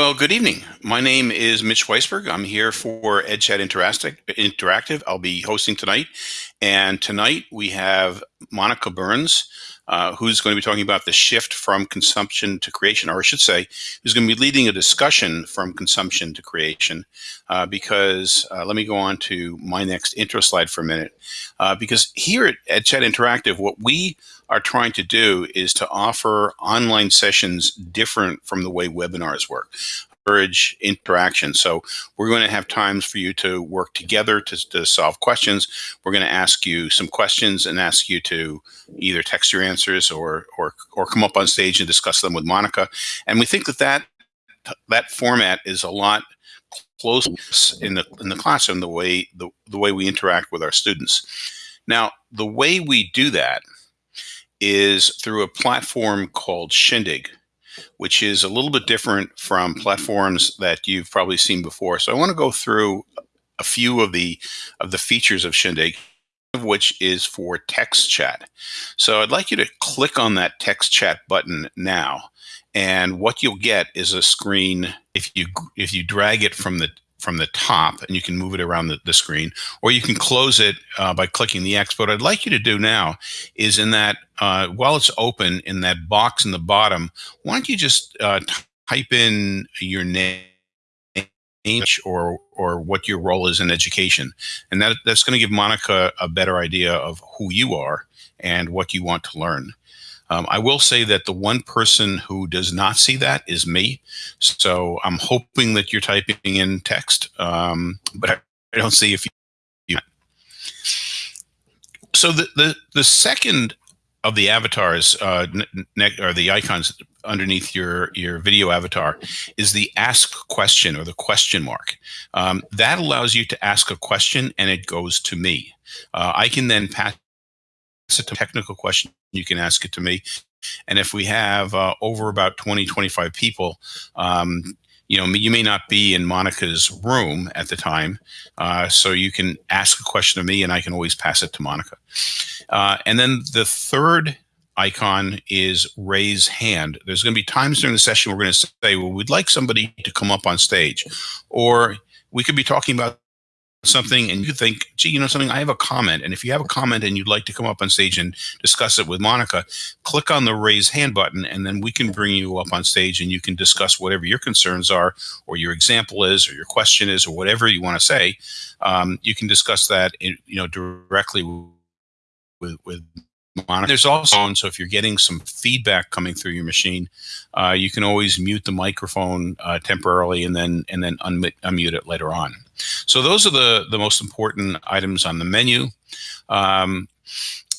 Well, good evening. My name is Mitch Weisburgh. I'm here for EdChat Interactive. I'll be hosting tonight. And tonight we have Monica Burns, uh, who's going to be talking about the shift from consumption to creation, or I should say, who's going to be leading a discussion from consumption to creation. Uh, because uh, let me go on to my next intro slide for a minute. Uh, because here at EdChat Interactive, what we are trying to do is to offer online sessions different from the way webinars work encourage interaction. So we're going to have times for you to work together to, to solve questions. We're going to ask you some questions and ask you to either text your answers or, or, or come up on stage and discuss them with Monica. And we think that that, that format is a lot closer in the, in the classroom, the way, the, the way we interact with our students. Now, the way we do that is through a platform called Shindig which is a little bit different from platforms that you've probably seen before. So I want to go through a few of the of the features of Shindig, of which is for text chat. So I'd like you to click on that text chat button now. And what you'll get is a screen if you if you drag it from the from the top and you can move it around the, the screen or you can close it uh, by clicking the X. But what I'd like you to do now is in that, uh, while it's open in that box in the bottom, why don't you just uh, type in your name or or what your role is in education. And that, that's going to give Monica a better idea of who you are and what you want to learn. Um, I will say that the one person who does not see that is me. So I'm hoping that you're typing in text, um, but I, don't see if you. So the, the, the second of the avatars, uh, or the icons underneath your, your video avatar is the ask question or the question mark. Um, that allows you to ask a question and it goes to me. Uh, I can then pass a technical question, you can ask it to me. And if we have uh, over about 20, 25 people, um, you know, you may not be in Monica's room at the time, uh, so you can ask a question of me and I can always pass it to Monica. Uh, and then the third icon is raise hand. There's going to be times during the session we're going to say, well, we'd like somebody to come up on stage. Or we could be talking about something and you think, gee, you know something, I have a comment. And if you have a comment and you'd like to come up on stage and discuss it with Monica, click on the raise hand button and then we can bring you up on stage and you can discuss whatever your concerns are or your example is or your question is or whatever you want to say. Um, you can discuss that in, you know directly with, with Monica. There's also, so if you're getting some feedback coming through your machine, uh, you can always mute the microphone uh, temporarily and then and then unmute, unmute it later on. So those are the, the most important items on the menu. Um,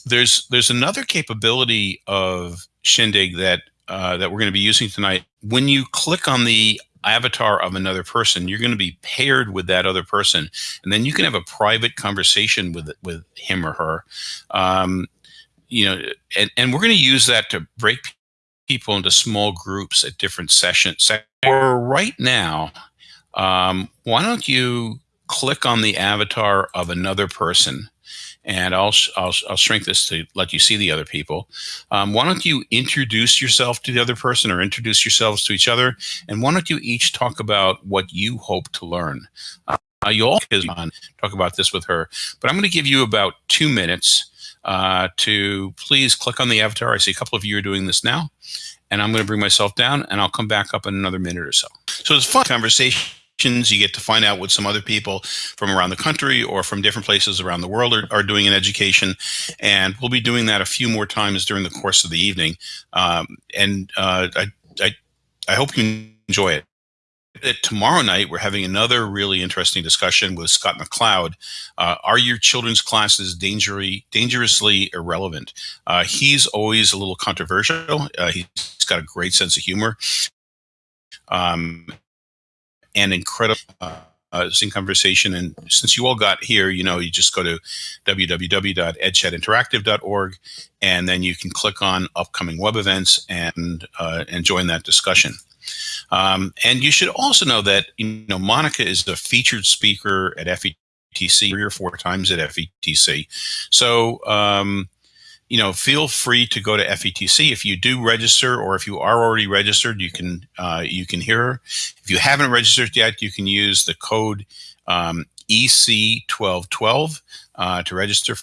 there's there's another capability of Shindig that uh, that we're going to be using tonight. When you click on the avatar of another person, you're going to be paired with that other person, and then you can have a private conversation with with him or her. Um, you know, and, and we're going to use that to break people into small groups at different sessions. For right now, um, why don't you click on the avatar of another person and I'll, I'll, I'll shrink this to let you see the other people. Um, why don't you introduce yourself to the other person or introduce yourselves to each other? And why don't you each talk about what you hope to learn? Uh, you all can talk about this with her, but I'm going to give you about two minutes uh, to please click on the avatar. I see a couple of you are doing this now. And I'm going to bring myself down and I'll come back up in another minute or so. So it's fun conversation. You get to find out what some other people from around the country or from different places around the world are, are doing in education. And we'll be doing that a few more times during the course of the evening. Um, and uh, I, I, I hope you enjoy it tomorrow night, we're having another really interesting discussion with Scott McLeod. Uh, are your children's classes dangerously, dangerously irrelevant? Uh, he's always a little controversial. Uh, he's got a great sense of humor um, and incredible uh, conversation. And since you all got here, you know, you just go to www.edchatinteractive.org and then you can click on upcoming web events and, uh, and join that discussion. Um, and you should also know that you know Monica is the featured speaker at FETC three or four times at FETC. So um, you know, feel free to go to FETC. If you do register, or if you are already registered, you can uh, you can hear her. If you haven't registered yet, you can use the code um, EC1212 uh, to register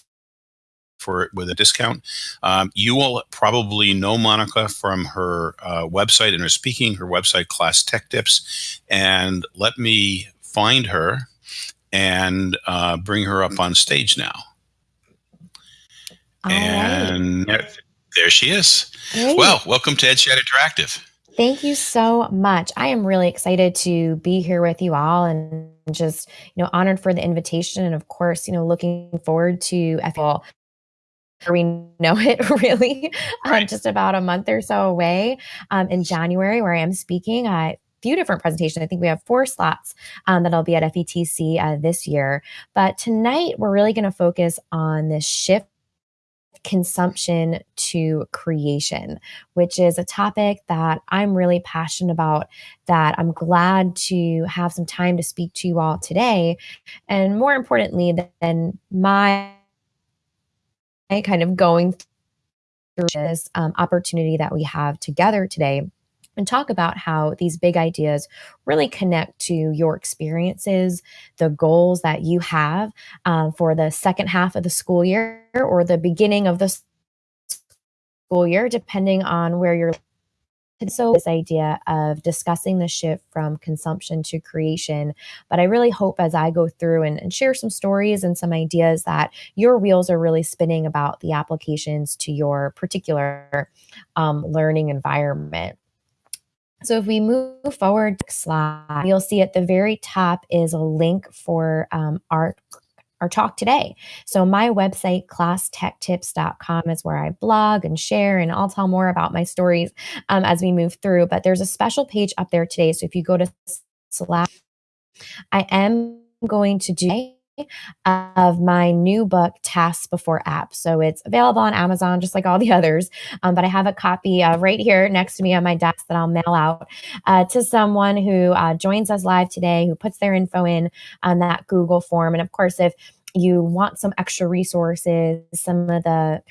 for it with a discount. Um, you will probably know Monica from her uh, website and her speaking, her website, Class Tech Tips. And let me find her and uh, bring her up on stage now. All and right. there she is. Great. Well, welcome to EdChat Interactive. Thank you so much. I am really excited to be here with you all and just, you know, honored for the invitation and of course, you know, looking forward to FL we know it really um, Right. just about a month or so away um, in January where I am speaking at few different presentations. I think we have four slots um, that I'll be at FETC uh, this year. But tonight we're really going to focus on this shift consumption to creation, which is a topic that I'm really passionate about, that I'm glad to have some time to speak to you all today. And more importantly than my kind of going through this um, opportunity that we have together today and talk about how these big ideas really connect to your experiences, the goals that you have um, for the second half of the school year or the beginning of the school year, depending on where you're. And so, this idea of discussing the shift from consumption to creation. But I really hope as I go through and, and share some stories and some ideas that your wheels are really spinning about the applications to your particular um, learning environment. So if we move forward slide, you'll see at the very top is a link for um, our our talk today. So my website classtechtips.com is where I blog and share and I'll tell more about my stories um, as we move through, but there's a special page up there today. So if you go to Slack, I am going to do of my new book, Tasks Before Apps. So it's available on Amazon, just like all the others. Um, but I have a copy uh, right here next to me on my desk that I'll mail out uh, to someone who uh, joins us live today, who puts their info in on that Google form. And of course, if you want some extra resources, some of the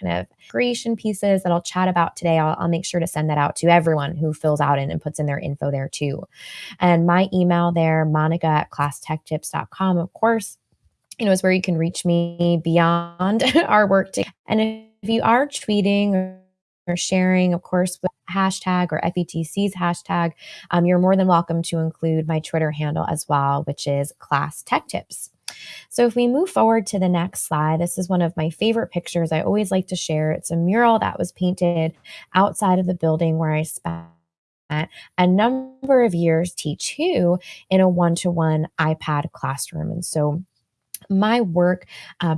kind of creation pieces that I'll chat about today, I'll, I'll make sure to send that out to everyone who fills out and, and puts in their info there too. And my email there, monica at classtechtips.com, of course, you know, is where you can reach me beyond our work. To, and if you are tweeting or, or sharing, of course, with hashtag or FETC's hashtag, um, you're more than welcome to include my Twitter handle as well, which is Class Tech Tips. So if we move forward to the next slide, this is one of my favorite pictures I always like to share. It's a mural that was painted outside of the building where I spent a number of years teach who in a one-to-one iPad classroom. And so my work uh,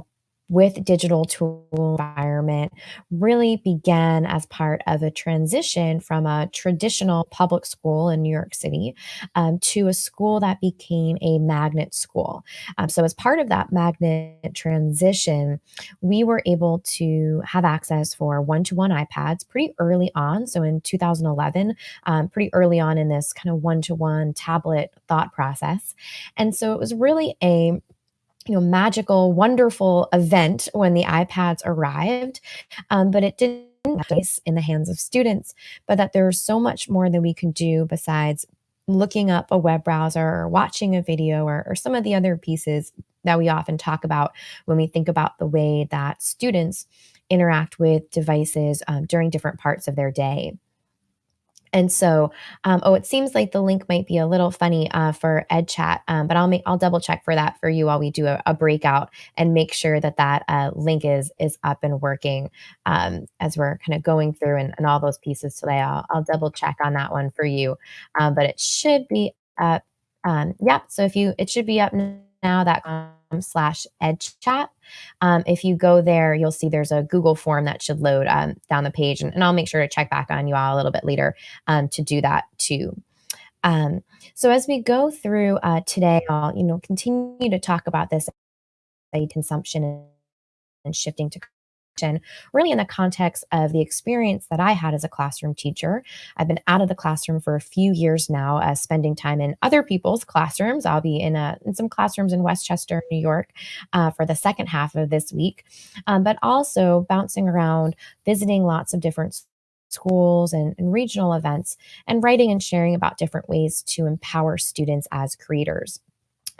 with digital tool environment really began as part of a transition from a traditional public school in New York City um, to a school that became a magnet school. Um, so, as part of that magnet transition, we were able to have access for one to one iPads pretty early on. So, in 2011, um, pretty early on in this kind of one to one tablet thought process. And so, it was really a you know magical wonderful event when the ipads arrived um, but it didn't place in the hands of students but that there's so much more that we can do besides looking up a web browser or watching a video or, or some of the other pieces that we often talk about when we think about the way that students interact with devices um, during different parts of their day and so, um, oh, it seems like the link might be a little funny uh, for EdChat, um, but I'll make I'll double check for that for you while we do a, a breakout and make sure that that uh, link is is up and working um, as we're kind of going through and, and all those pieces today. I'll, I'll double check on that one for you, um, but it should be up. Um, yep. So if you, it should be up now. That slash edchat. Um, if you go there, you'll see there's a Google form that should load um, down the page, and, and I'll make sure to check back on you all a little bit later um, to do that too. Um, so as we go through uh, today, I'll you know continue to talk about this consumption and shifting to really in the context of the experience that I had as a classroom teacher. I've been out of the classroom for a few years now, uh, spending time in other people's classrooms. I'll be in, a, in some classrooms in Westchester, New York, uh, for the second half of this week, um, but also bouncing around, visiting lots of different schools and, and, regional events, and writing and sharing about different ways to empower students as creators.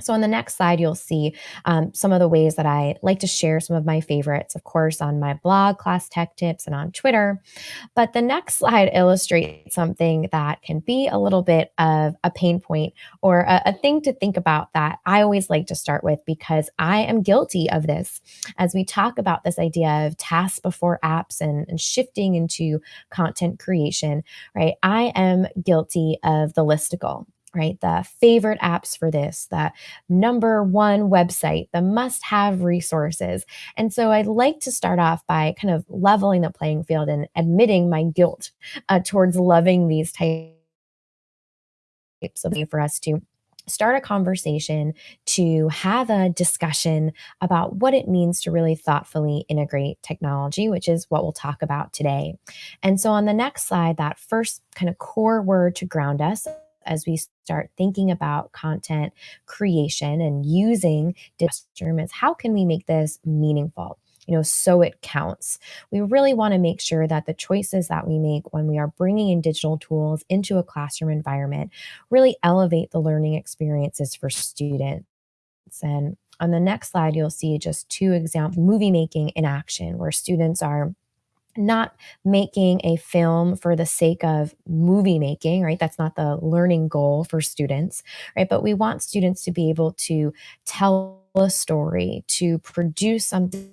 So on the next slide, you'll see um, some of the ways that I like to share some of my favorites, of course, on my blog, Class Tech Tips, and on Twitter. But the next slide illustrates something that can be a little bit of a pain point or a, a thing to think about that I always like to start with because I am guilty of this. As we talk about this idea of tasks before apps and, and shifting into content creation, right? I am guilty of the listicle right? The favorite apps for this, the number one website, the must have resources. And so I'd like to start off by kind of leveling the playing field and admitting my guilt uh, towards loving these types of for us to start a conversation, to have a discussion about what it means to really thoughtfully integrate technology, which is what we'll talk about today. And so on the next slide, that first kind of core word to ground us as we start thinking about content creation and using is how can we make this meaningful? you know, so it counts. We really want to make sure that the choices that we make when we are bringing in digital tools into a classroom environment really elevate the learning experiences for students. And on the next slide, you'll see just two examples movie making in action where students are not making a film for the sake of movie making, right? That's not the learning goal for students, right? But we want students to be able to tell a story, to produce something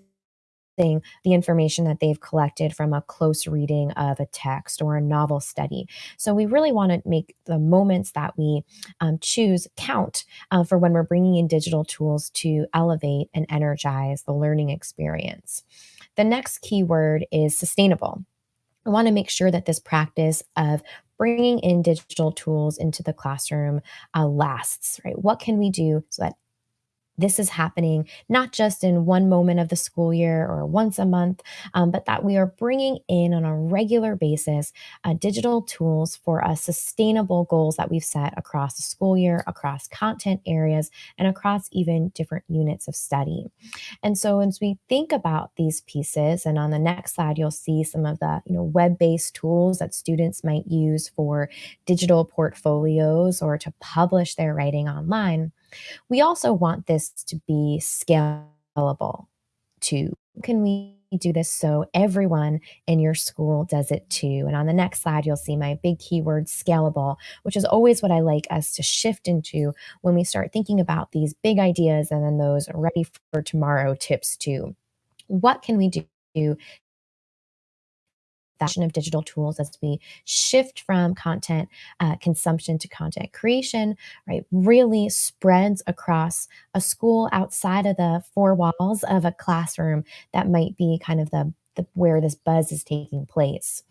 the information that they've collected from a close reading of a text or a novel study. So we really want to make the moments that we um, choose count uh, for when we're bringing in digital tools to elevate and energize the learning experience. The next key word is sustainable. I want to make sure that this practice of bringing in digital tools into the classroom uh, lasts, right? What can we do so that this is happening not just in one moment of the school year or once a month, um, but that we are bringing in on a regular basis uh, digital tools for a sustainable goals that we've set across the school year, across content areas, and across even different units of study. And so as we think about these pieces, and on the next slide, you'll see some of the you know web-based tools that students might use for digital portfolios or to publish their writing online we also want this to be scalable too. Can we do this so everyone in your school does it too? And on the next slide, you'll see my big keyword scalable, which is always what I like us to shift into when we start thinking about these big ideas and then those ready for tomorrow tips too. What can we do fashion of digital tools as we shift from content uh, consumption to content creation, right, really spreads across a school outside of the four walls of a classroom that might be kind of the, the where this buzz is taking place.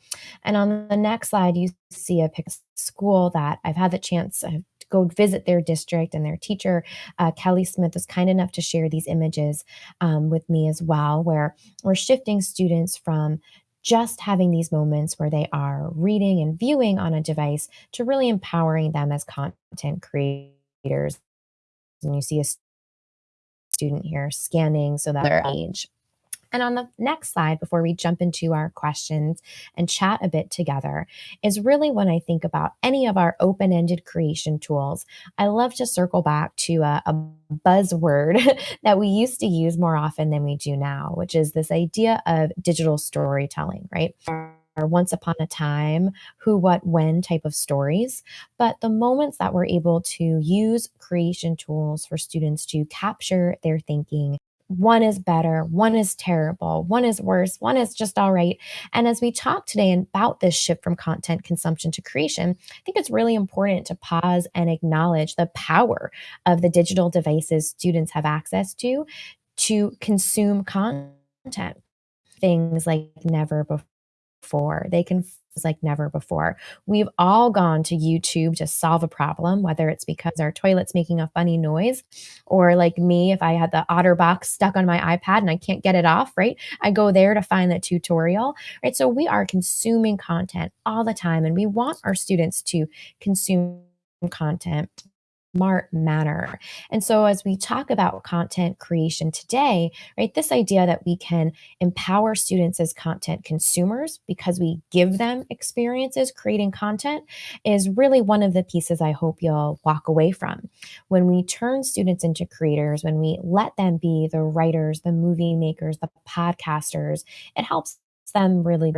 And on the next slide, you see a school that I've had the chance to go visit their district and their teacher, uh, Kelly Smith, was kind enough to share these images um, with me as well, where we're shifting students from just having these moments where they are reading and viewing on a device to really empowering them as content creators. And you see a student here scanning so that their age and on the next slide, before we jump into our questions and chat a bit together, is really when I think about any of our open ended creation tools, I love to circle back to a, a buzzword that we used to use more often than we do now, which is this idea of digital storytelling, right? Or once upon a time, who, what, when type of stories, but the moments that we're able to use creation tools for students to capture their thinking one is better, one is terrible, one is worse, one is just all right. And as we talk today about this shift from content consumption to creation, I think it's really important to pause and acknowledge the power of the digital devices students have access to to consume content. Things like never before before. They can like never before. We've all gone to YouTube to solve a problem, whether it's because our toilet's making a funny noise, or like me, if I had the OtterBox stuck on my iPad and I can't get it off, right? I go there to find the tutorial, right? So we are consuming content all the time, and we want our students to consume content smart manner. And so as we talk about content creation today, right, this idea that we can empower students as content consumers because we give them experiences creating content is really one of the pieces I hope you'll walk away from. When we turn students into creators, when we let them be the writers, the movie makers, the podcasters, it helps them really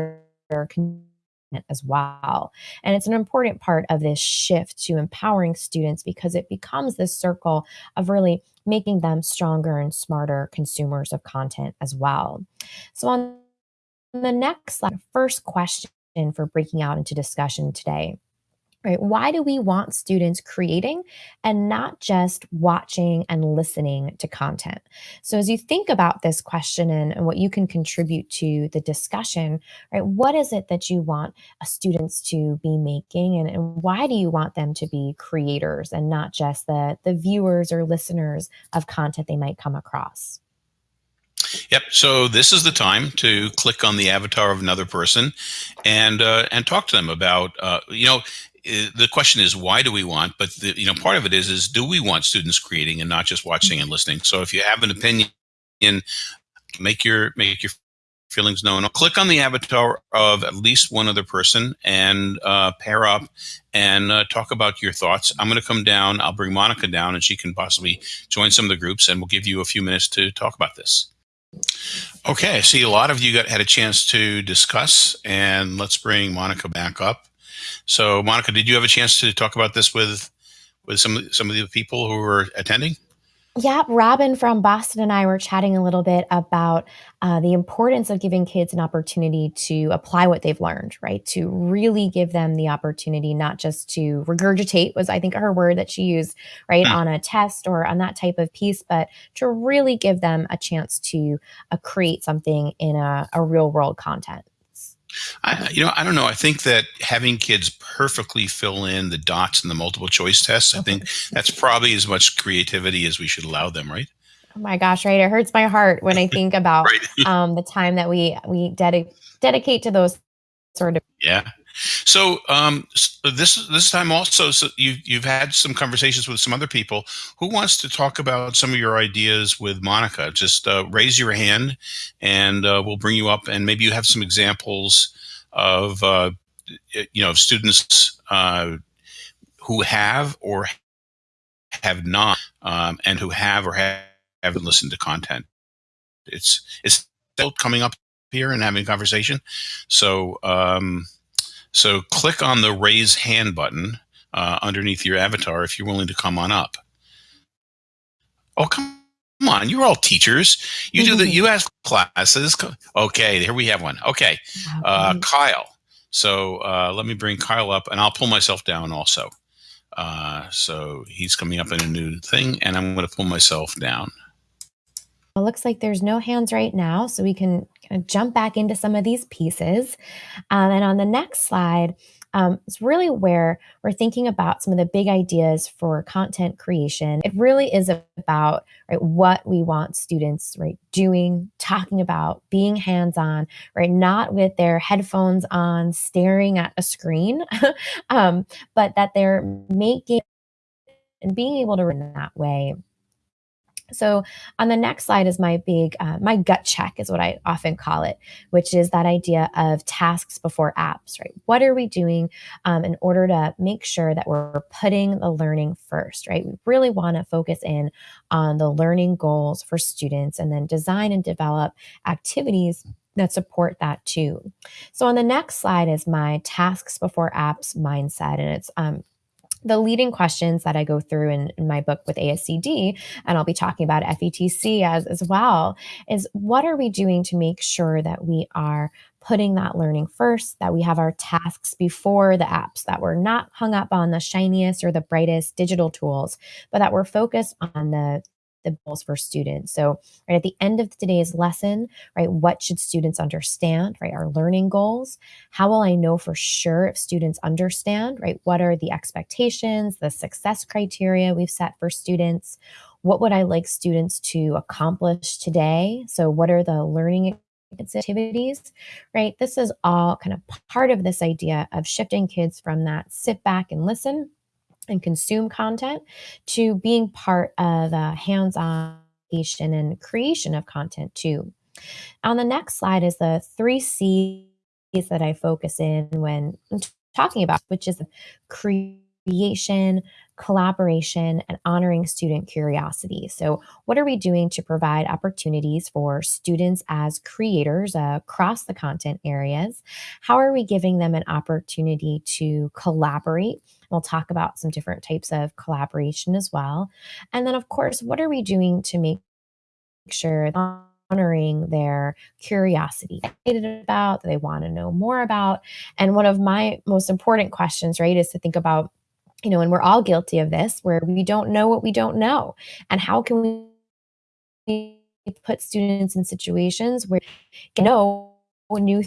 as well. And it's an important part of this shift to empowering students because it becomes this circle of really making them stronger and smarter consumers of content as well. So, on the next slide, first question for breaking out into discussion today right? Why do we want students creating and not just watching and listening to content? So, as you think about this question and, and, what you can contribute to the discussion, right? What is it that you want students to be making, and, and why do you want them to be creators and not just the the viewers or listeners of content they might come across? Yep. So this is the time to click on the avatar of another person, and uh, and talk to them about uh, you know the question is why do we want but the, you know part of it is is do we want students creating and not just watching and listening? So if you have an opinion make your make your feelings known. Click on the avatar of at least one other person and uh, pair up and uh, talk about your thoughts. I'm going to come down i'll bring monica down and she can possibly join some of the groups and we'll give you a few minutes to talk about this. Okay I see a lot of you got had a chance to discuss and let's bring monica back up so, Monica, did you have a chance to talk about this with with some some of the people who were attending? Yeah, Robin from Boston and I were chatting a little bit about uh, the importance of giving kids an opportunity to apply what they've learned, right? To really give them the opportunity, not just to regurgitate, was I think her word that she used, right, hmm. on a test or on that type of piece, but to really give them a chance to uh, create something in a, a real world content. I, you know, I don't know. I think that having kids perfectly fill in the dots in the multiple choice tests, I think that's probably as much creativity as we should allow them, right? Oh my gosh, right. It hurts my heart when I think about right. um, the time that we we dedi- dedicate to those sort of yeah so um, this this time also, so you you've had some conversations with some other people. Who wants to talk about some of your ideas with Monica? Just uh, raise your hand, and uh, we'll bring you up. And maybe you have some examples of uh, you know of students uh, who have or have not, um, and who have or have, haven't listened to content. It's it's still coming up here and having a conversation. So. Um, so click on the raise hand button uh, underneath your avatar if you're willing to come on up. Oh, come on. You're all teachers. You do the, you ask classes. Okay, here we have one. Okay. Uh, Kyle. So uh, let me bring Kyle up and I'll pull myself down also. Uh, so he's coming up in a new thing and I'm going to pull myself down. It looks like there's no hands right now, so we can kind of jump back into some of these pieces. Um, and on the next slide, um, it's really where we're thinking about some of the big ideas for content creation. It really is about right what we want students right doing, talking about, being hands-on, right, not with their headphones on, staring at a screen, um, but that they're making and being able to run that way so on the next slide is my big, uh, my gut check is what I often call it, which is that idea of tasks before apps, right? What are we doing um, in order to make sure that we're putting the learning first, right? We really want to focus in on the learning goals for students and then design and develop activities that support that too. So on the next slide is my tasks before apps mindset, and it's um, the leading questions that I go through in, in, my book with ASCD, and I'll be talking about FETC as, as well, is what are we doing to make sure that we are putting that learning first, that we have our tasks before the apps, that we're not hung up on the shiniest or the brightest digital tools, but that we're focused on the the goals for students. So, right at the end of today's lesson, right, what should students understand, right? Our learning goals. How will I know for sure if students understand, right? What are the expectations, the success criteria we've set for students? What would I like students to accomplish today? So, what are the learning activities, right? This is all kind of part of this idea of shifting kids from that sit back and listen and consume content to being part of a hands-on creation and creation of content too. On the next slide is the three C's that I focus in when talking about, which is creation, collaboration, and honoring student curiosity. So, what are we doing to provide opportunities for students as creators across the content areas? How are we giving them an opportunity to collaborate? We'll talk about some different types of collaboration as well. And then, of course, what are we doing to make sure honoring their curiosity about they want to know more about and one of my most important questions right is to think about you know, and we're all guilty of this, where we don't know what we don't know. And how can we put students in situations where you know new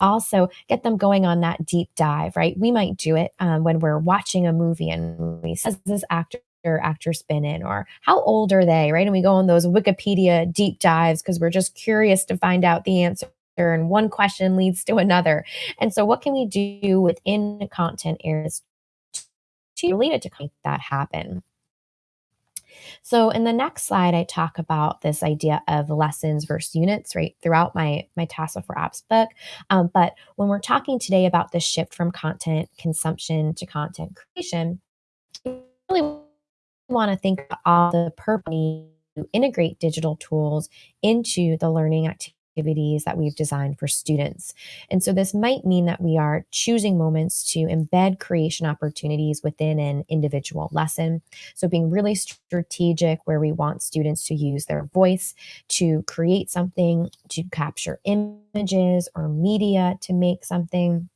also get them going on that deep dive, right? We might do it um, when we're watching a movie and we says this actor or actress been in or how old are they, right? And we go on those Wikipedia deep dives because we're just curious to find out the answer and one question leads to another. And so what can we do within content areas related to make that happen. So in the next slide, I talk about this idea of lessons versus units, right, throughout my my Tasks Before Apps book. Um, but when we're talking today about the shift from content consumption to content creation, we really want to think about the purpose to integrate digital tools into the learning activity activities that we've designed for students. And so this might mean that we are choosing moments to embed creation opportunities within an individual lesson. So being really strategic where we want students to use their voice to create something, to capture images or media to make something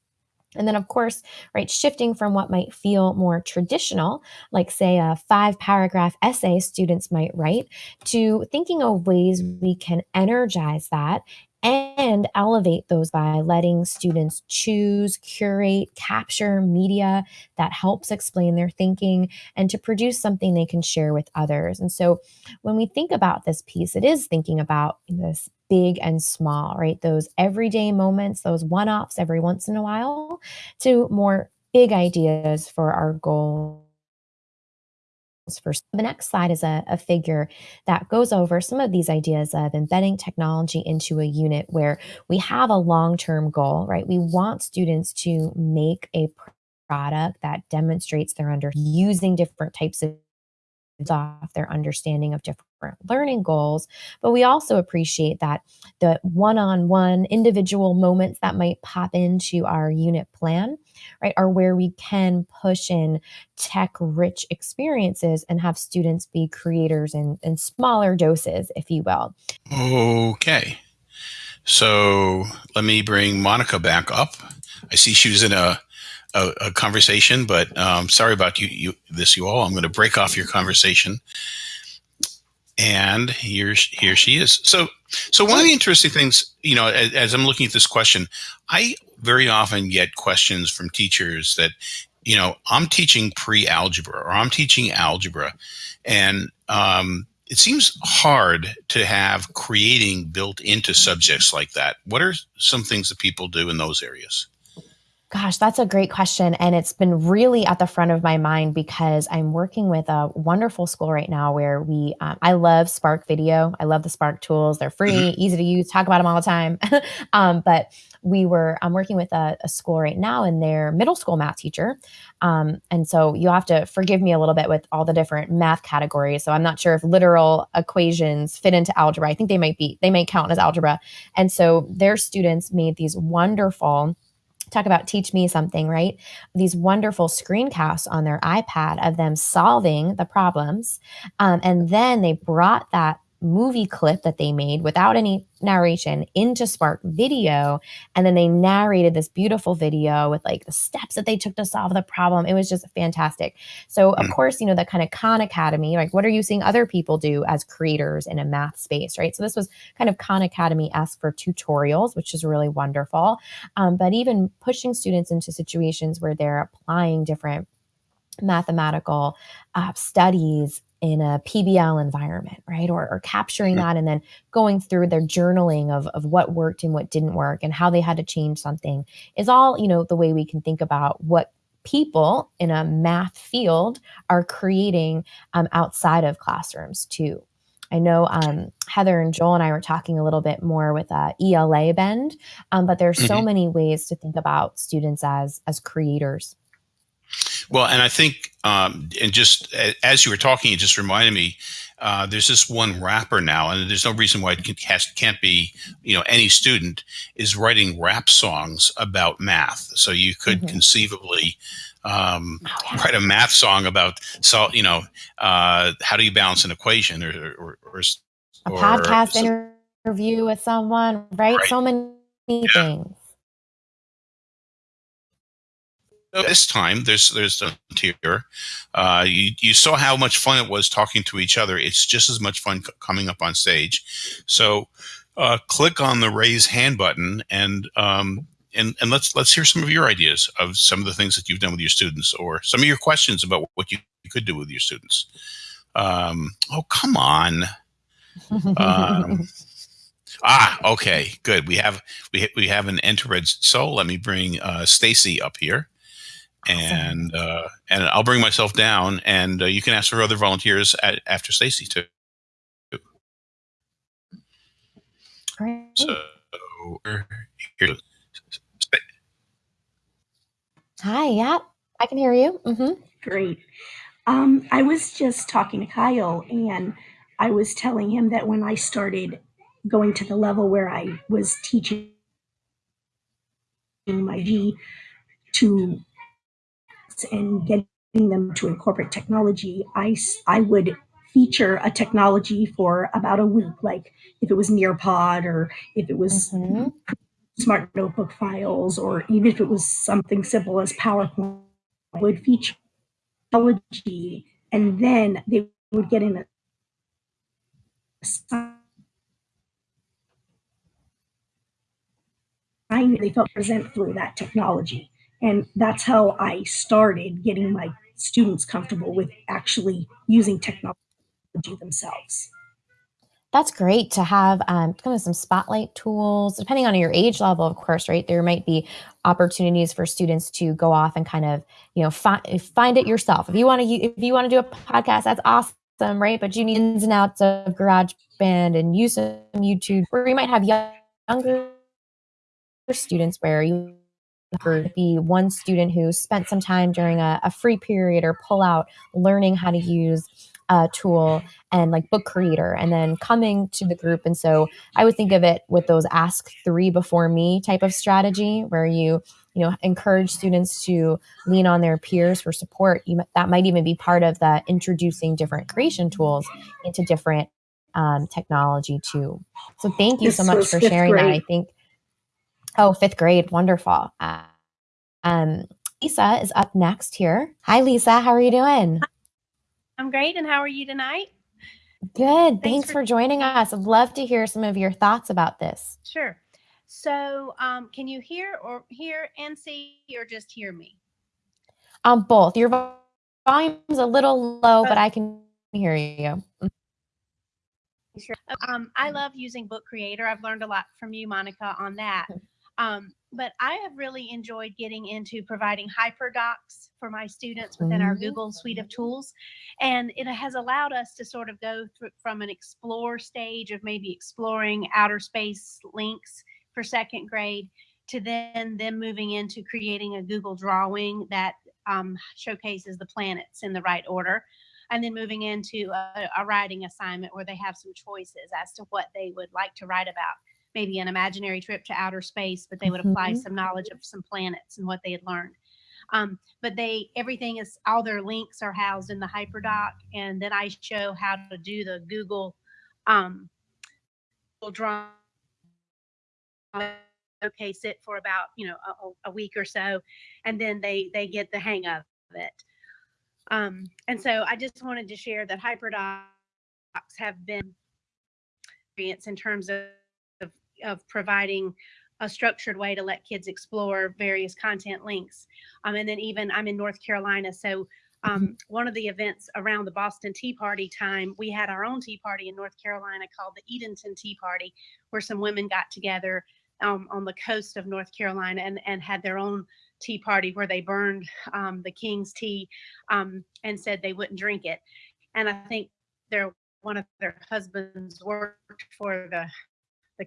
and then, of course, right, shifting from what might feel more traditional, like, say, a five paragraph essay students might write, to thinking of ways we can energize that and elevate those by letting students choose, curate, capture media that helps explain their thinking and to produce something they can share with others. And so when we think about this piece, it is thinking about this big and small, right? Those everyday moments, those one offs every once in a while, to more big ideas for our goals. First, the next slide is a, a, figure that goes over some of these ideas of embedding technology into a unit where we have a long term goal, right? We want students to make a product that demonstrates they're under using different types of off their understanding of different learning goals. But we also appreciate that the one on one individual moments that might pop into our unit plan, right, are where we can push in tech rich experiences and have students be creators in, in smaller doses, if you will. Okay. So let me bring Monica back up. I see she was in a a, a conversation, but um, sorry about you, you this you all. I'm going to break off your conversation, and here here she is. So so one of the interesting things, you know, as, as I'm looking at this question, I very often get questions from teachers that, you know, I'm teaching pre-algebra or I'm teaching algebra, and um, it seems hard to have creating built into subjects like that. What are some things that people do in those areas? Gosh, that's a great question. And it's been really at the front of my mind because I'm working with a wonderful school right now where we, um, I love Spark Video. I love the Spark tools. They're free, mm-hmm. easy to use, talk about them all the time. um, but we were, I'm working with a, a, school right now and their middle school math teacher. Um, and so you have to forgive me a little bit with all the different math categories. So I'm not sure if literal equations fit into algebra. I think they might be, they might count as algebra. And so their students made these wonderful, talk about teach me something, right? These wonderful screencasts on their iPad of them solving the problems. Um, and then they brought that movie clip that they made without any narration into Spark Video. And then they narrated this beautiful video with like the steps that they took to solve the problem. It was just fantastic. So, of Mm. course, you know, the kind of Khan Academy, like what are you seeing other people do as creators in a math space, right? So, this was kind of Khan Academy esque for tutorials, which is really wonderful. Um, but even pushing students into situations where they're applying different mathematical uh, studies in a PBL environment, right? Or, or capturing Mhm. that and then going through their journaling of, of what worked and what didn't work and how they had to change something is all, you know, the way we can think about what people in a math field are creating um, outside of classrooms too. I know um, Heather and Joel and I were talking a little bit more with uh, ELA Bend, um, but there's so Mhm. many ways to think about students as as creators. Well, and I think, um, and just as you were talking, it just reminded me. Uh, there's this one rapper now, and there's no reason why it can, has, can't be. You know, any student is writing rap songs about math, so you could Mhm. conceivably um, Oh, write a math song about. So you know, uh, how do you balance an equation, or or, or, a or podcast so- interview with someone, right? Right. So many things. This time there's there's a tier. Uh, you you saw how much fun it was talking to each other. It's just as much fun c- coming up on stage. So uh, click on the raise hand button and um, and and let's let's hear some of your ideas of some of the things that you've done with your students or some of your questions about what you, you could do with your students. Um, oh come on. Um, ah, okay, good. We have we we have an entered soul. Let me bring uh, Stacy up here Awesome. and uh, and I'll bring myself down, and uh, you can ask for other volunteers at, after Stacy too. Great. So here, Hi, yeah, I can hear you. hmm Great. Um, I was just talking to Kyle, and I was telling him that when I started going to the level where I was teaching my G to and getting them to incorporate technology, I, I would feature a technology for about a week, like if it was Nearpod or if it was hmm smart notebook files, or even if it was something simple as PowerPoint, I would feature technology, and then they would get in a they felt present through that technology. And that's how I started getting my students comfortable with actually using technology themselves. That's great to have um, kind of some spotlight tools, depending on your age level, of course, right? There might be opportunities for students to go off and kind of, you know, find find it yourself. If you want to, if you want to do a podcast, that's awesome, right? But you need ins and outs of GarageBand and use some YouTube, or you might have younger students where you could be one student who spent some time during a, a free period or pull out learning how to use a tool and like book creator and then coming to the group. And so i would think of it with those ask three before me type of strategy where you you know encourage students to lean on their peers for support. You, might- that might even be part of the introducing different creation tools into different um, technology too. So thank you so much for sharing that. I think oh fifth grade wonderful uh, um, lisa is up next here hi lisa how are you doing I'm great. And how are you tonight? Good. Thanks, for- for joining us. I'd love to hear some of your thoughts about this. Sure. So, um, can you hear or hear and see, or just hear me? Um, both. Your vo- volume's a little low, but I can hear you. Sure. Um, I love using Book Creator. I've learned a lot from you, Monica, on that. Um, but I have really enjoyed getting into providing hyperdocs for my students within our Mhm. Google suite of tools. And it has allowed us to sort of go through from an explore stage of maybe exploring outer space links for second grade to then them moving into creating a Google drawing that um, showcases the planets in the right order and then moving into a, a writing assignment where they have some choices as to what they would like to write about maybe an imaginary trip to outer space but they would apply Mhm. some knowledge of some planets and what they had learned um, but they everything is all their links are housed in the hyperdoc and then i show how to do the google um, will draw okay sit for about you know a, a, week or so and then they they get the hang of it um, and so i just wanted to share that hyperdocs have been in terms of, of, providing a structured way to let kids explore various content links um, and then even i'm in north carolina so um, one of the events around the Boston Tea Party time, we had our own tea party in North Carolina called the Edenton Tea Party, where some women got together um, on the coast of North Carolina and, and had their own tea party where they burned um, the king's tea um, and said they wouldn't drink it. And I think their one of their husbands worked for the the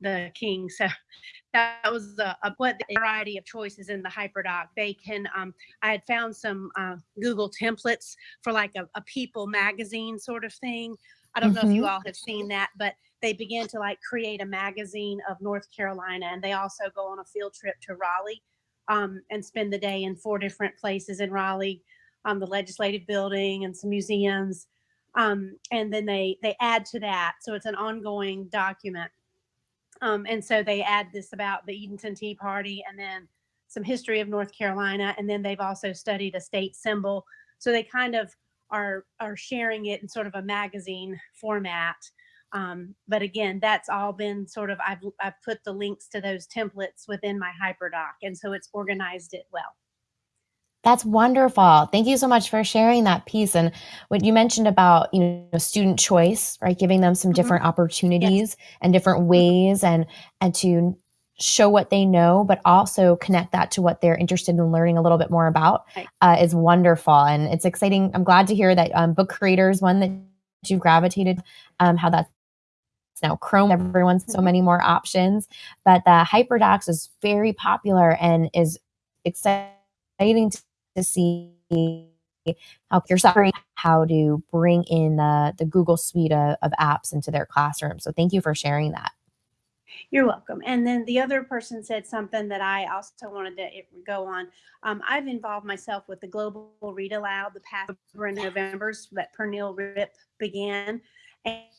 the king. So that was a, a what the variety of choices in the hyperdoc. They can. Um, I had found some uh, Google templates for like a, a, People magazine sort of thing. I don't mm-hmm. know if you mm-hmm. all have seen that, but they began to like create a magazine of North Carolina, and they also go on a field trip to Raleigh um, and spend the day in four different places in Raleigh, um, the legislative building and some museums. Um, and then they they add to that, so it's an ongoing document um, and so they add this about the Edenton Tea Party and then some history of North Carolina. And then they've also studied a state symbol. So they kind of are, are sharing it in sort of a magazine format. Um, but again, that's all been sort of, I've, I've put the links to those templates within my HyperDoc. And so it's organized it well. That's wonderful. Thank you so much for sharing that piece. And what you mentioned about, you know, student choice, right? Giving them some mm-hmm. different opportunities yes. and different mm-hmm. ways and and to show what they know, but also connect that to what they're interested in learning a little bit more about right. uh, is wonderful. And it's exciting. I'm glad to hear that um, book creators, one that you gravitated, um, how that's now Chrome, everyone's so mm-hmm. many more options. But the HyperDocs is very popular and is exciting to to see how you're sorry how to bring in the the Google suite of, of apps into their classroom. So thank you for sharing that. You're welcome. And then the other person said something that I also wanted to go on. Um, I've involved myself with the Global Read Aloud the past November's that Pernille Ripp began.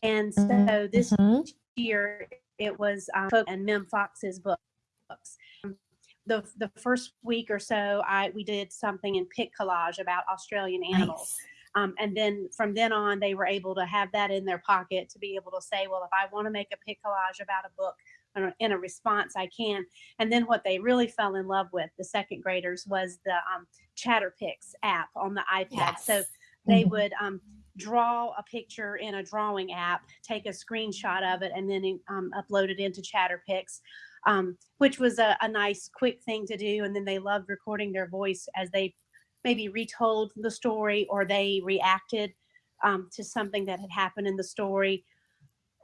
And so this mm-hmm. year it was um, and Mem Fox's books the the first week or so, I we did something in pic collage about Australian animals. Nice. Um, and then from then on, they were able to have that in their pocket to be able to say, well, if I want to make a pic collage about a book in a response, I can. And then what they really fell in love with, the second graders, was the um, Chatterpix app on the iPad. Yes. So they mm-hmm. would um, draw a picture in a drawing app, take a screenshot of it, and then um, upload it into Chatterpix um, which was a, a nice, quick thing to do. And then they loved recording their voice as they maybe retold the story or they reacted um, to something that had happened in the story.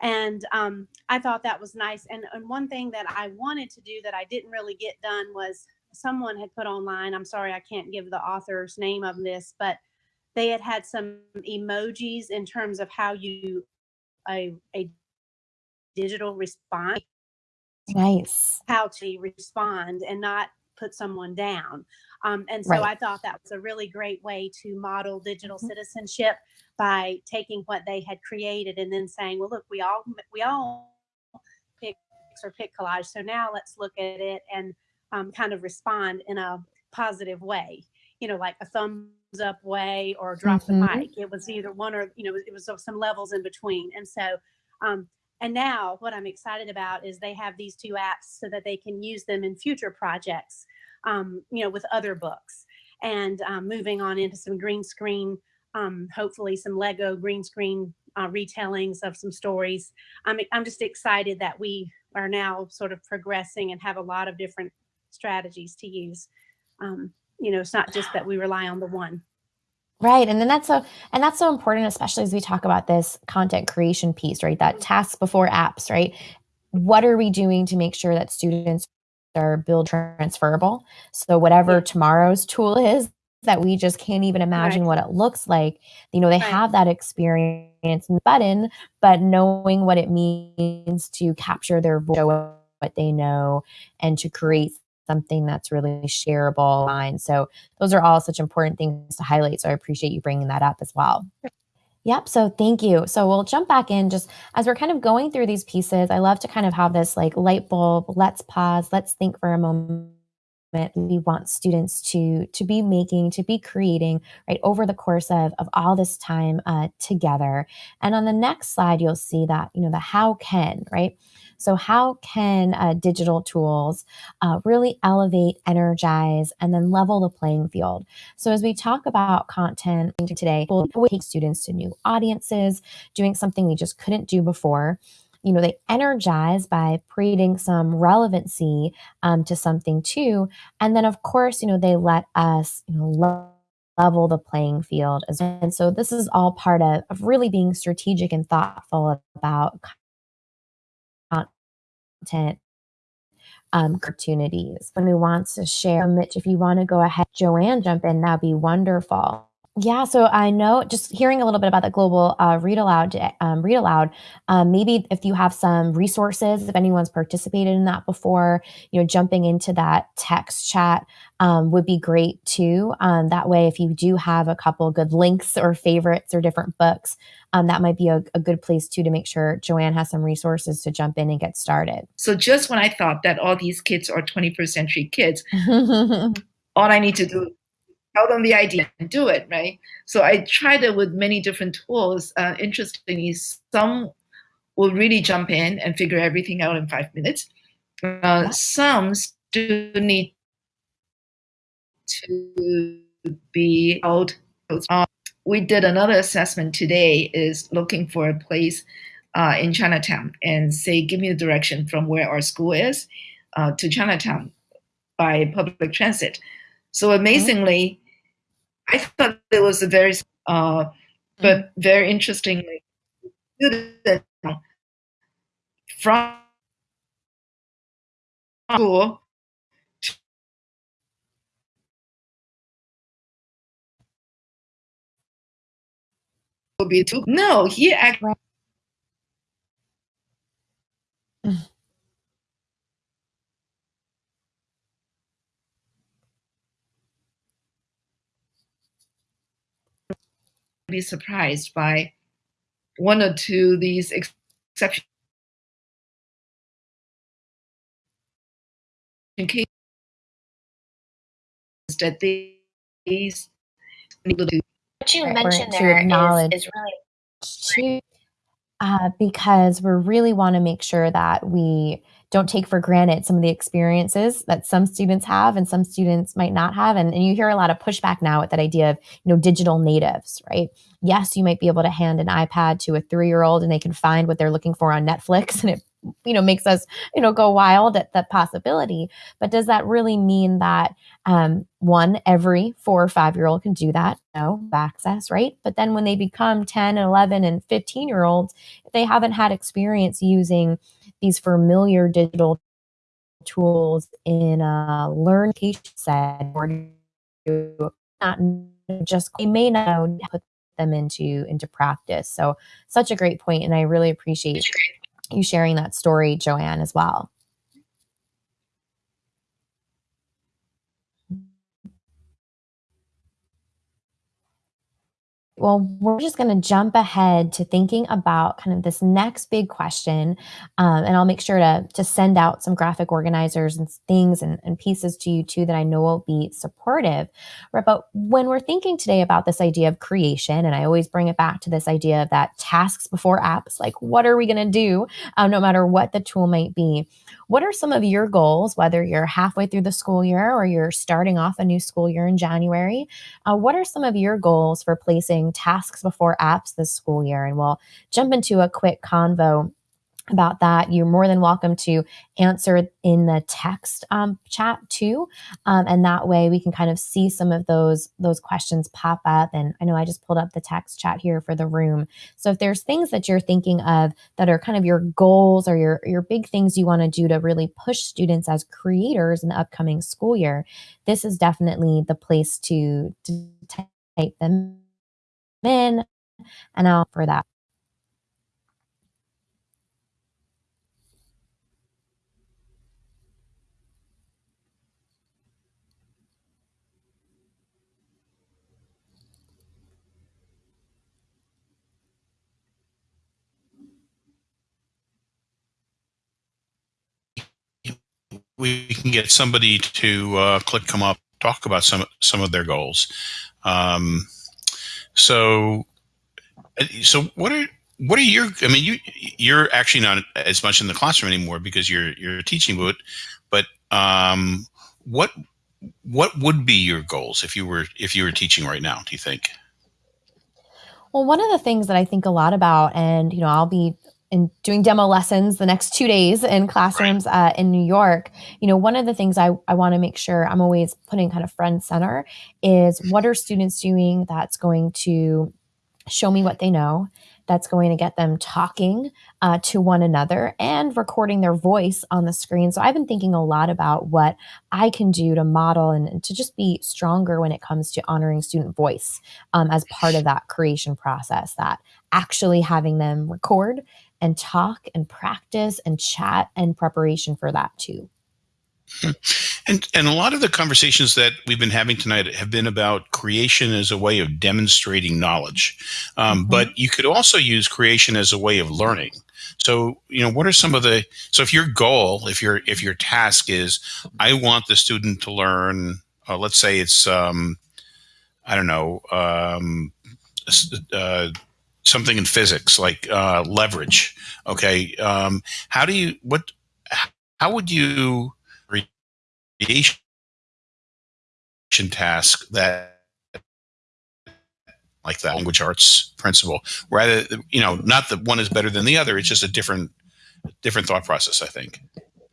And um, I thought that was nice. And, and one thing that I wanted to do that I didn't really get done was someone had put online, I'm sorry, I can't give the author's name of this, but they had had some emojis in terms of how you, a, a digital response Nice. How to respond and not put someone down. Um, and so right. I thought that was a really great way to model digital mm-hmm. citizenship by taking what they had created and then saying, well, look, we all we all pick or pick collage. So now let's look at it and um, kind of respond in a positive way. You know, like a thumbs up way or drop mm-hmm. the mic. It was either one or you know, it was some levels in between. And so um, and now what I'm excited about is they have these two apps so that they can use them in future projects, um, you know, with other books and um, moving on into some green screen, um, hopefully some Lego green screen uh, retellings of some stories. I'm, I'm just excited that we are now sort of progressing and have a lot of different strategies to use. Um, you know, it's not just that we rely on the one. Right. And then that's so and that's so important, especially as we talk about this content creation piece, right? That tasks before apps, right? What are we doing to make sure that students are build transferable? So whatever yeah. tomorrow's tool is that we just can't even imagine right. what it looks like. You know, they right. have that experience button, but knowing what it means to capture their voice, what they know, and to create something that's really shareable line. So those are all such important things to highlight. So I appreciate you bringing that up as well. Yep. So thank you. So we'll jump back in just as we're kind of going through these pieces. I love to kind of have this like light bulb. Let's pause. Let's think for a moment. We want students to to be making, to be creating, right over the course of of all this time uh, together. And on the next slide, you'll see that you know the how can, right? So, how can uh, digital tools uh, really elevate, energize, and then level the playing field? So, as we talk about content today, we'll take students to new audiences, doing something we just couldn't do before you know they energize by creating some relevancy um, to something too and then of course you know they let us you know level the playing field as well. and so this is all part of, of really being strategic and thoughtful about content um, opportunities. When we want to share, Mitch, if you want to go ahead, Joanne, jump in, that'd be wonderful. Yeah, so I know just hearing a little bit about the global uh, read aloud, um, read aloud. Um, maybe if you have some resources, if anyone's participated in that before, you know, jumping into that text chat um, would be great too. Um, that way, if you do have a couple good links or favorites or different books, um, that might be a, a good place too to make sure Joanne has some resources to jump in and get started. So just when I thought that all these kids are 21st century kids, all I need to do tell them the idea and do it, right? So I tried it with many different tools. Uh, interestingly, some will really jump in and figure everything out in five minutes. Uh, some still need to be out. Uh, we did another assessment today is looking for a place uh, in Chinatown and say, give me a direction from where our school is uh, to Chinatown by public transit. So amazingly, I thought it was a very, uh, but mm-hmm. very interestingly, from school to be too. No, he actually. be surprised by one or two these exceptions cases that these what you mentioned there is, is really uh, because we really want to make sure that we don't take for granted some of the experiences that some students have and some students might not have. And, and you hear a lot of pushback now at that idea of, you know, digital natives, right? Yes, you might be able to hand an iPad to a three year old and they can find what they're looking for on Netflix and it you know makes us you know go wild at the possibility. But does that really mean that um, one every four or five year old can do that? No access right? But then when they become 10 and 11 and 15 year olds if they haven't had experience using these familiar digital tools in a learning set or not just they may not put them into into practice. So such a great point and i really appreciate you sharing that story joanne as well Well, we're just going to jump ahead to thinking about kind of this next big question. Um, and I'll make sure to, to send out some graphic organizers and things and, and pieces to you too that I know will be supportive. Right, but when we're thinking today about this idea of creation, and I always bring it back to this idea of that tasks before apps, like what are we going to do um, no matter what the tool might be? What are some of your goals, whether you're halfway through the school year or you're starting off a new school year in January? Uh, what are some of your goals for placing tasks before apps this school year? And we'll jump into a quick convo about that, you're more than welcome to answer in the text um, chat too, um, and that way we can kind of see some of those those questions pop up. And I know I just pulled up the text chat here for the room. So if there's things that you're thinking of that are kind of your goals or your your big things you want to do to really push students as creators in the upcoming school year, this is definitely the place to, to type them in, and I'll for that. We can get somebody to uh, click come up, talk about some some of their goals. Um, so, so what are what are your? I mean, you you're actually not as much in the classroom anymore because you're you're teaching, but but um, what what would be your goals if you were if you were teaching right now? Do you think? Well, one of the things that I think a lot about, and you know, I'll be in doing demo lessons the next two days in classrooms uh, in New York, you know, one of the things I, I want to make sure I'm always putting kind of front center is what are students doing that's going to show me what they know that's going to get them talking uh, to one another and recording their voice on the screen. So I've been thinking a lot about what I can do to model and, and to just be stronger when it comes to honoring student voice um, as part of that creation process, that actually having them record and talk and practice and chat and preparation for that too. And and a lot of the conversations that we've been having tonight have been about creation as a way of demonstrating knowledge, um, mm-hmm. but you could also use creation as a way of learning. So you know, what are some of the so if your goal, if your if your task is, I want the student to learn, uh, let's say it's um, I don't know. Um, uh, something in physics like uh, leverage okay? Um, how do you what how would you creation task that like that language arts principle? Rather you know not that one is better than the other it's just a different different thought process i think.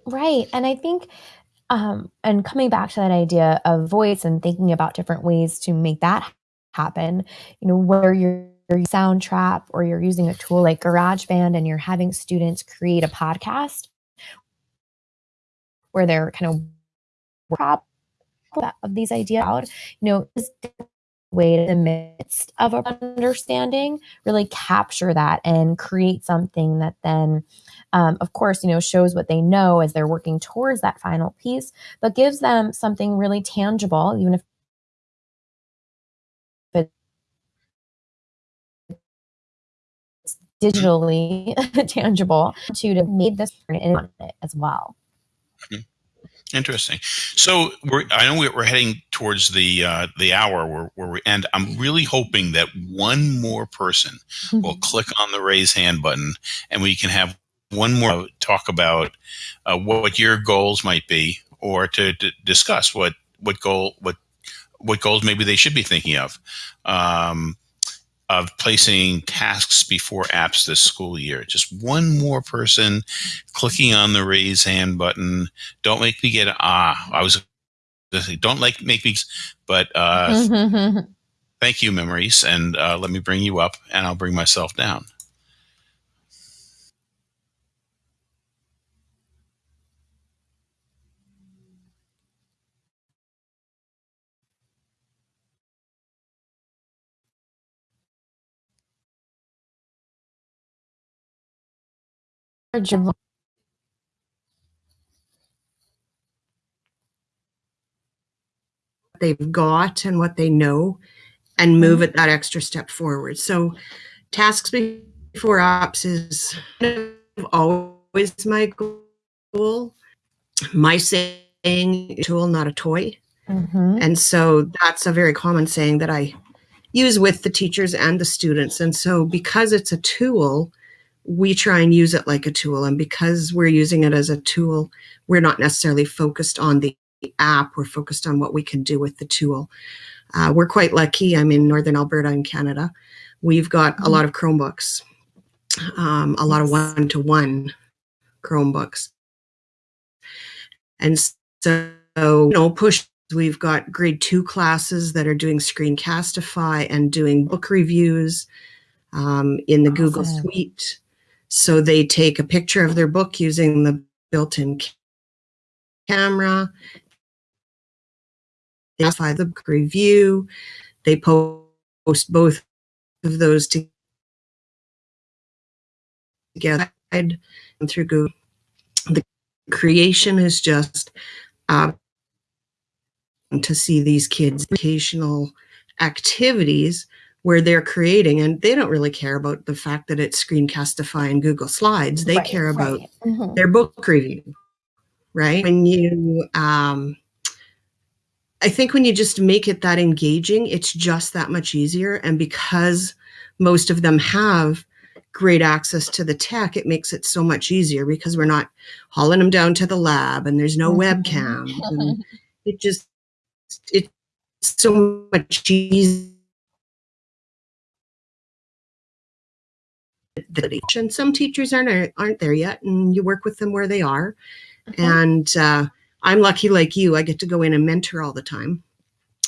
Right and i think um, and coming back to that idea of voice and thinking about different ways to make that happen you know where you're Soundtrap or you're using a tool like GarageBand and you're having students create a podcast where they're kind of prop of these ideas out, you know, is way in the midst of understanding really capture that and create something that then um, of course you know shows what they know as they're working towards that final piece but gives them something really tangible even if digitally tangible to, to make this it as well. Mm-hmm. Interesting. So we're, I know we're heading towards the uh, the hour where, where we end. I'm really hoping that one more person mm-hmm. will click on the raise hand button, and we can have one more talk about uh, what your goals might be, or to, to, discuss what what goal what what goals maybe they should be thinking of. Um, of placing tasks before apps this school year. Just one more person clicking on the raise hand button. Don't make me get ah. I was don't like make me, but uh, thank you, memories, and uh, let me bring you up, and I'll bring myself down. They've got and what they know and move mm-hmm. it that extra step forward. So tasks before apps is always my goal. My saying tool, not a toy. Mm-hmm. And so that's a very common saying that I use with the teachers and the students. And so because it's a tool, we try and use it like a tool. And because we're using it as a tool, we're not necessarily focused on the app, we're focused on what we can do with the tool. Uh, we're quite lucky. I'm in Northern Alberta in Canada. We've got a lot of Chromebooks, um, a lot of one to one Chromebooks. And so, you know, push, we've got grade two classes that are doing Screencastify and doing book reviews um, in the awesome. Google Suite. So they take a picture of their book using the built-in camera. They apply the book review. They post both of those together and through Google. The creation is just uh, to see these kids' educational activities where they're creating and they don't really care about the fact that it's screencastify and google slides they right, care about right. mm-hmm. their book review right? When you, um, I think when you just make it that engaging, it's just that much easier. And because most of them have great access to the tech, it makes it so much easier because we're not hauling them down to the lab and there's no Mhm. webcam. And it just, it's so much easier. And some teachers aren't aren't there yet, and you work with them where they are. Mhm. And uh, I'm lucky, like you, I get to go in and mentor all the time.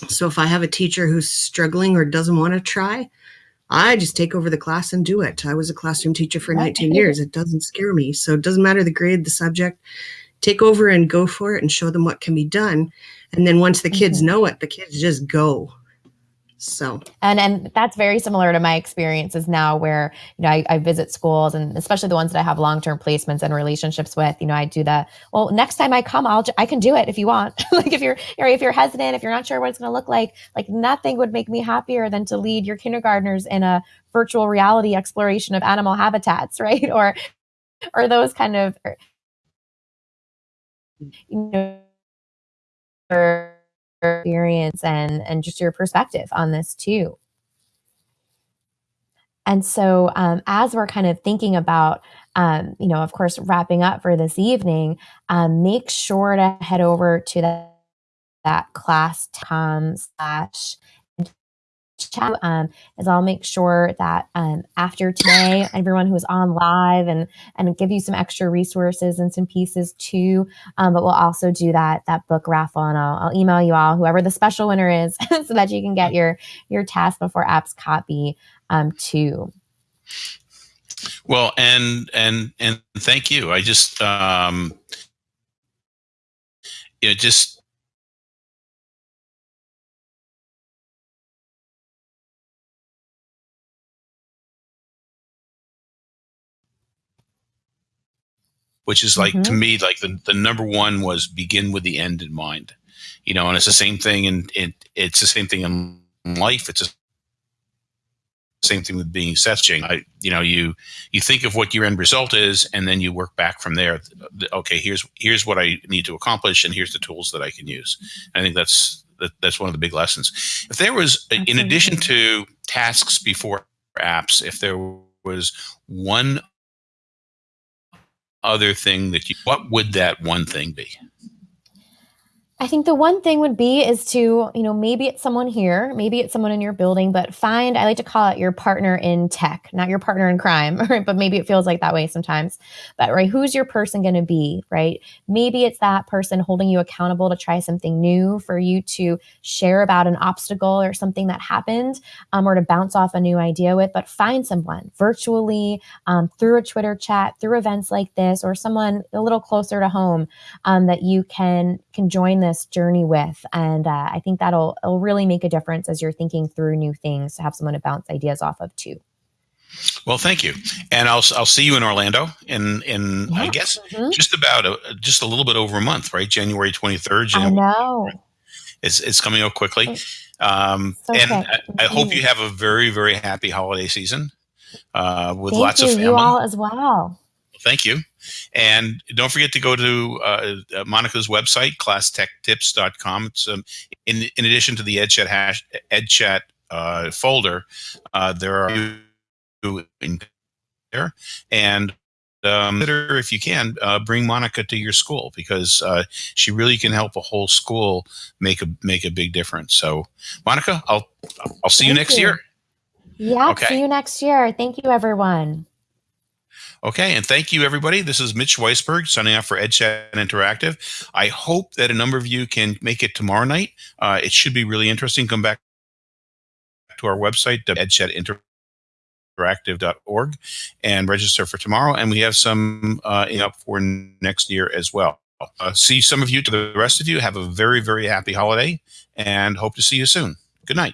So if I have a teacher who's struggling or doesn't want to try, I just take over the class and do it. I was a classroom teacher for 19 years. It doesn't scare me. So it doesn't matter the grade, the subject. Take over and go for it and show them what can be done. And then once the kids Mhm. know it, the kids just go. So. And and that's very similar to my experiences now where you know I, I visit schools and especially the ones that i have long-term placements and relationships with you know i do that well next time i come i'll i can do it if you want. Like if you're or if you're hesitant if you're not sure what it's going to look like like nothing would make me happier than to lead your kindergartners in a virtual reality exploration of animal habitats right? Or or those kind of er, you know your experience and and just your perspective on this too. And so, um, as we're kind of thinking about, um, you know, of course, wrapping up for this evening, um, make sure to head over to that, that class.com slash chat. Um, is I'll make sure that um, after today, everyone who's on live and and give you some extra resources and some pieces too. Um, but we'll also do that that book raffle, and I'll, I'll email you all whoever the special winner is, so that you can get your your task before apps copy um, too. Well, and and and thank you. I just um, you know just which is like to Mhm. me like the, the number one was begin with the end in mind you know and it's the same thing and it, it's the same thing in life. It's the same thing with being searching I, you know you you think of what your end result is and then you work back from there. Okay here's here's what i need to accomplish and here's the tools that i can use. I think that's that, that's one of the big lessons. If there was in addition to tasks before apps if there was one other thing that you what would that one thing be I think the one thing would be is to, you know, maybe it's someone here, maybe it's someone in your building, but find, I like to call it your partner in tech, not your partner in crime, right? But maybe it feels like that way sometimes. But, right, who's your person going to be, right? Maybe it's that person holding you accountable to try something new, for you to share about an obstacle or something that happened, um, or to bounce off a new idea with. But find someone virtually, um, through a Twitter chat, through events like this, or someone a little closer to home um, that you can can join this journey with and uh, i think that'll it'll really make a difference as you're thinking through new things to have someone to bounce ideas off of too. Well thank you. And i'll i'll see you in orlando in in i Yeah. guess Mhm. just about a, just a little bit over a month right? January 23rd i January, know. it's it's coming up quickly. Um so and. I, I hope Mhm. you have a very very happy holiday season uh with thank lots you. Of family. you all as well thank you. And don't forget to go to uh, uh, monica's website classtechtips.com it's um, in, in addition to the edchat hash edchat uh, folder uh, there are in there. And um, consider if you can uh, bring monica to your school because uh, she really can help a whole school make a make a big difference. So monica i'll i'll see you next you. year. Yeah Okay. see you next year. Thank you everyone Okay, and thank you, everybody. This is Mitch Weisburgh signing off for EdChat Interactive. I hope that a number of you can make it tomorrow night. Uh, it should be really interesting. Come back to our website, edchatinteractive.org, and register for tomorrow. And we have some uh, up for next year as well. Uh, see some of you. To the rest of you, have a very, very happy holiday, and hope to see you soon. Good night.